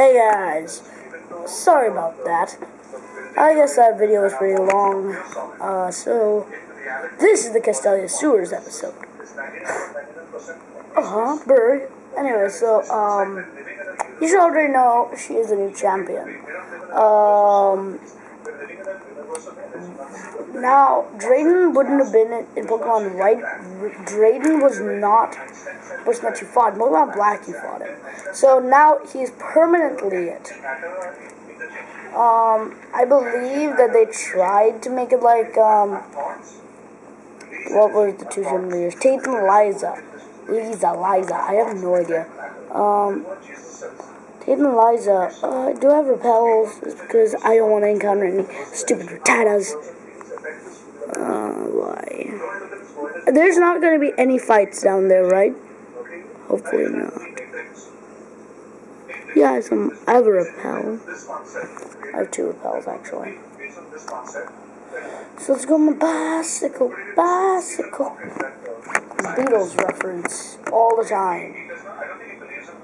Hey guys, sorry about that. I guess that video was pretty long. Uh, so, this is the Castelia Sewers episode. uh huh, Burgh. Anyway, so, um, you should already know she is the new champion. Um, now, Drayden wouldn't have been in, Pokemon White. Drayden was not was not you fought. Pokemon Black, you fought him. So now he's permanently it. Um, I believe that they tried to make it like, um, what was the two gym leaders? Tate and Liza. Liza, Liza. I have no idea. Um, Tate and Liza, uh, do I have repels? Because I don't want to encounter any stupid Rattatas. Oh, Why? There's not going to be any fights down there, right? Hopefully not. Yeah, some, I have a repel. I have two repels, actually. So let's go on my bicycle, bicycle. Beatles reference all the time.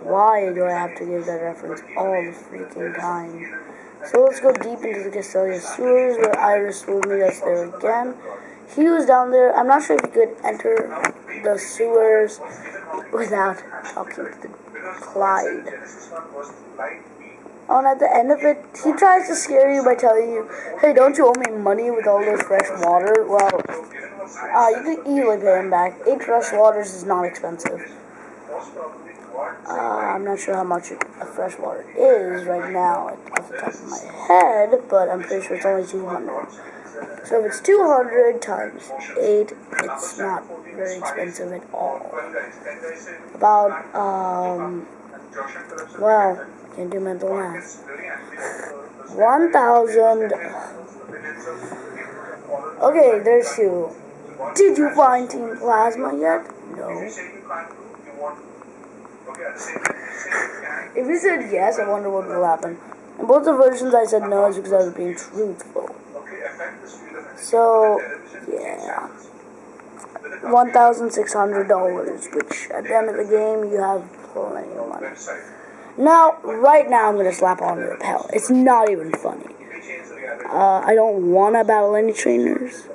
Why do I have to give that reference all the freaking time? So let's go deep into the Castelia sewers where Iris will meet us there again. He was down there. I'm not sure if he could enter the sewers without talking to the Clyde. Oh, and at the end of it, he tries to scare you by telling you, hey, don't you owe me money with all this fresh water? Well, uh, you can easily pay him back. Eight fresh waters is not expensive. Uh, I'm not sure how much fresh water is right now off the top of my head, but I'm pretty sure it's only 200. So if it's 200 times 8, it's not very expensive at all. About, um, well, can't do mental math. 1,000. Okay, there's two. Did you find Team Plasma yet? No. If you said yes, I wonder what will happen. In both the versions, I said no, it's because I was being truthful. So, yeah. $1,600, which at the end of the game, you have plenty of money. Now, right now, I'm going to slap on the repel. It's not even funny. Uh, I don't want to battle any trainers.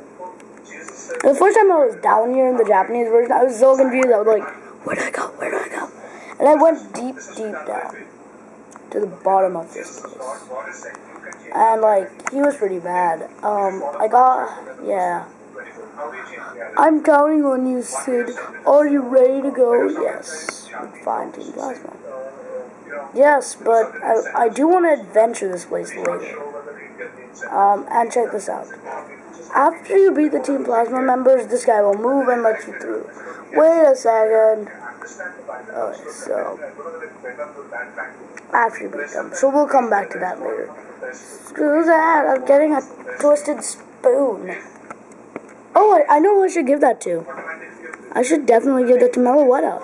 The first time I was down here in the Japanese version, I was so confused. I was like, where do I go? Where do I go? And I went deep, deep down to the bottom of this place. And, like, he was pretty bad. Um, I got, yeah. I'm counting on you, Sid. Are you ready to go? Yes. Fine, Team Plasma. Yes, but I, I do want to adventure this place later. Um, and check this out. After you beat the Team Plasma members, this guy will move and let you through. Wait a second. Okay, so after you beat them, so we'll come back to that later. Screw that! I'm getting a twisted spoon. Oh, I, I know who I should give that to. I should definitely give that to Meloetta,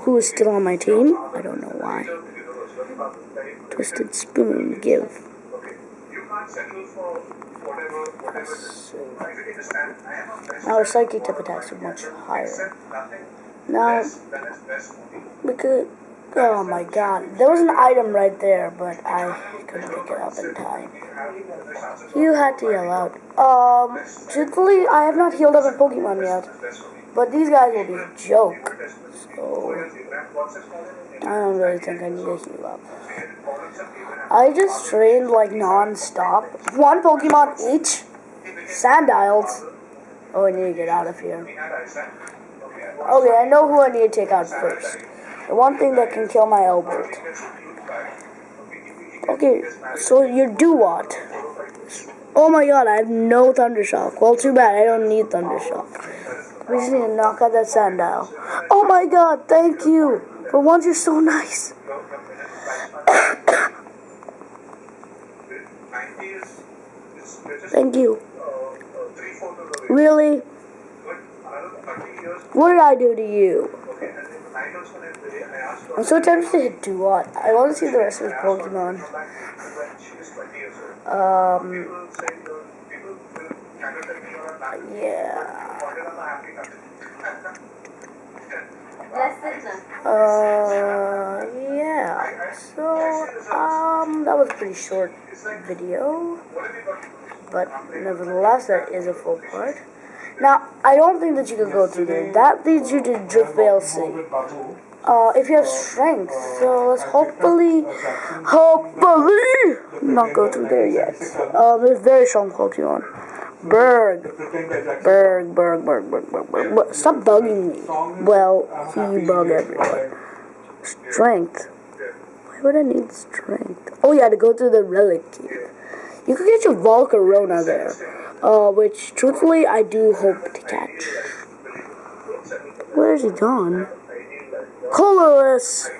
who is still on my team. I don't know why. Twisted spoon, give. Now our psychic type attacks are much higher. Now, we could. Oh my god. There was an item right there, but I couldn't pick it up in time. You had to yell out. Um, truthfully, I have not healed up in Pokemon yet. But these guys will be a joke. So, I don't really think I need to heal up. I just trained like non-stop. One Pokemon each. Sandiles. Oh, I need to get out of here. Okay, I know who I need to take out first. The one thing that can kill my Albert. Okay, so you do what? Oh my god, I have no Thundershock. Well, too bad, I don't need Thundershock. We just need to knock out that Sandile. Oh my god, thank you! For once, you're so nice. thank you. Really? What did I do to you? I'm so tempted to hit Duat. I want to see the rest of his Pokemon. Um. Yeah. Uh, yeah. So, um, that was a pretty short video. But nevertheless, that is a full part. Now, I don't think that you could go through there. That leads you to Driftveil City. Uh, if you have strength, so let's hopefully, hopefully, not go through there yet. Um, there's very strong Pokemon. Burgh. Burgh, Burgh, Burgh, Burgh, Burgh, Burgh. Burgh. Stop bugging me. Well, he bug everyone. Strength. Why would I need strength? Oh yeah, to go through the relic cave. You could get your Volcarona there. Uh, which, truthfully, I do hope to catch. Where's he gone? Colorless!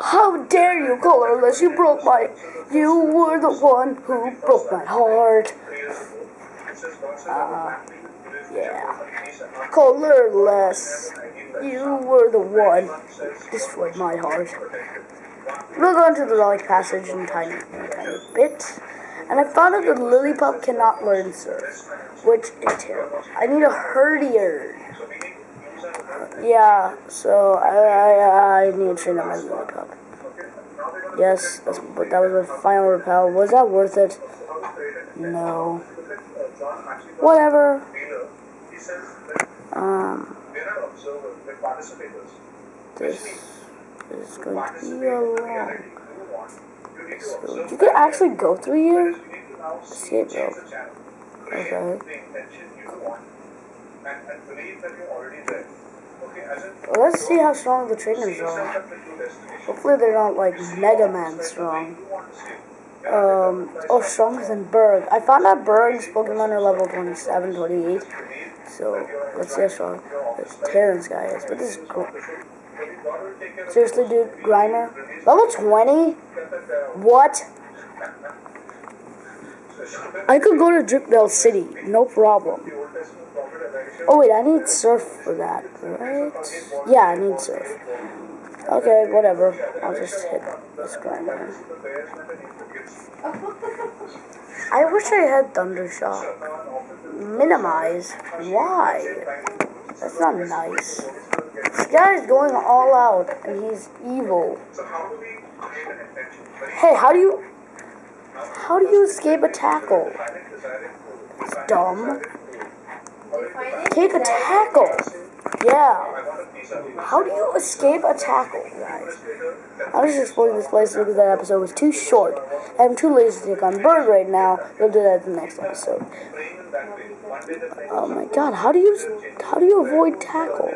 How dare you, Colorless? You broke my... You were the one who broke my heart. Uh, yeah. Colorless. You were the one who destroyed my heart. We'll go into the Relic Passage in a tiny, in tiny bit. And I found out that Lillipup cannot learn Surf, which is terrible. I need a Herdier. Yeah, so I, I, I need to train up my Lillipup. Yes, that's, but that was my final repel. Was that worth it? No. Whatever. Um, this is going to be a long. So you could actually go through here? Escape rope. Okay. Well, let's see how strong the trainers are. Hopefully they're not like Mega Man strong. Um, oh, stronger than Burgh. I found out Burgh's Pokemon are level 27, 28. So, let's see how strong this Terrence guy is. But this is cool. Seriously, dude, Grimer? Level 20? What? I could go to Driftveil City, no problem. Oh wait, I need surf for that, right? Yeah, I need surf. Okay, whatever. I'll just hit this grinder. I wish I had Thundershock. Minimize? Why? That's not nice. This guy is going all out, and he's evil. Hey, how do you... How do you escape a tackle? It's dumb. Take a tackle. Yeah. How do you escape a tackle, guys? I'm just exploring this place because that episode was too short. I'm too lazy to take on Burgh right now. We'll do that in the next episode. Oh my god, how do you how do you avoid tackle?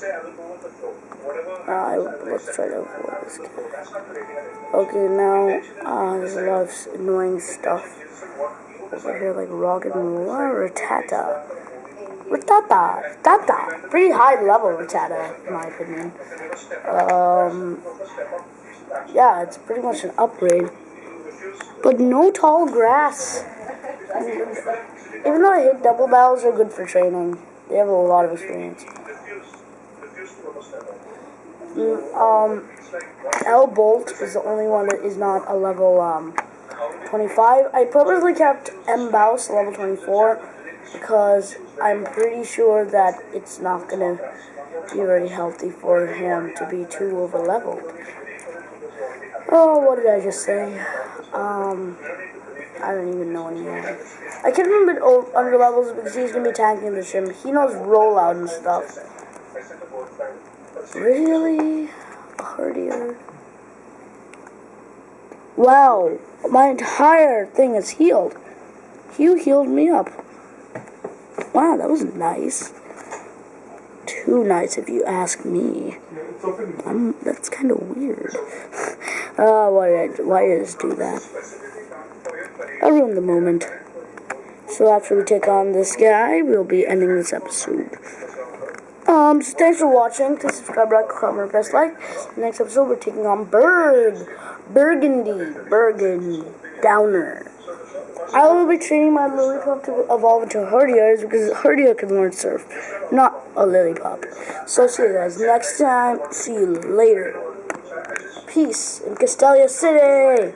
Uh, let's try to avoid this. Okay, now uh, there's a lot of annoying stuff over here, like Roggenrola, Rattata. Rattata, Rattata, pretty high level Rattata, in my opinion. Um, yeah, it's pretty much an upgrade, but no tall grass. Even though I hate double battles, are good for training. They have a lot of experience. Mm, um, L Bolt is the only one that is not a level um 25. I purposely kept M Bouse level 24 because I'm pretty sure that it's not gonna be very healthy for him to be too over leveled. Oh, what did I just say? Um, I don't even know anymore. I a bit under levels because he's gonna be tanking the shim. He knows rollout and stuff. Really? Hardier. Wow, my entire thing is healed. You healed me up. Wow, that was nice. Too nice if you ask me. I'm, that's kind of weird. uh, why did, I, why did I just do that? I ruined the moment. So after we take on this guy, we'll be ending this episode. Um, so thanks for watching. Please subscribe, like, comment, press like. Next episode, we're taking on Burgh. Burgundy. Bergen. Downer. I will be training my Lillipup to evolve into Herdiers because Herdier can learn surf, not a Lillipup. So see you guys next time. See you later. Peace in Castelia City.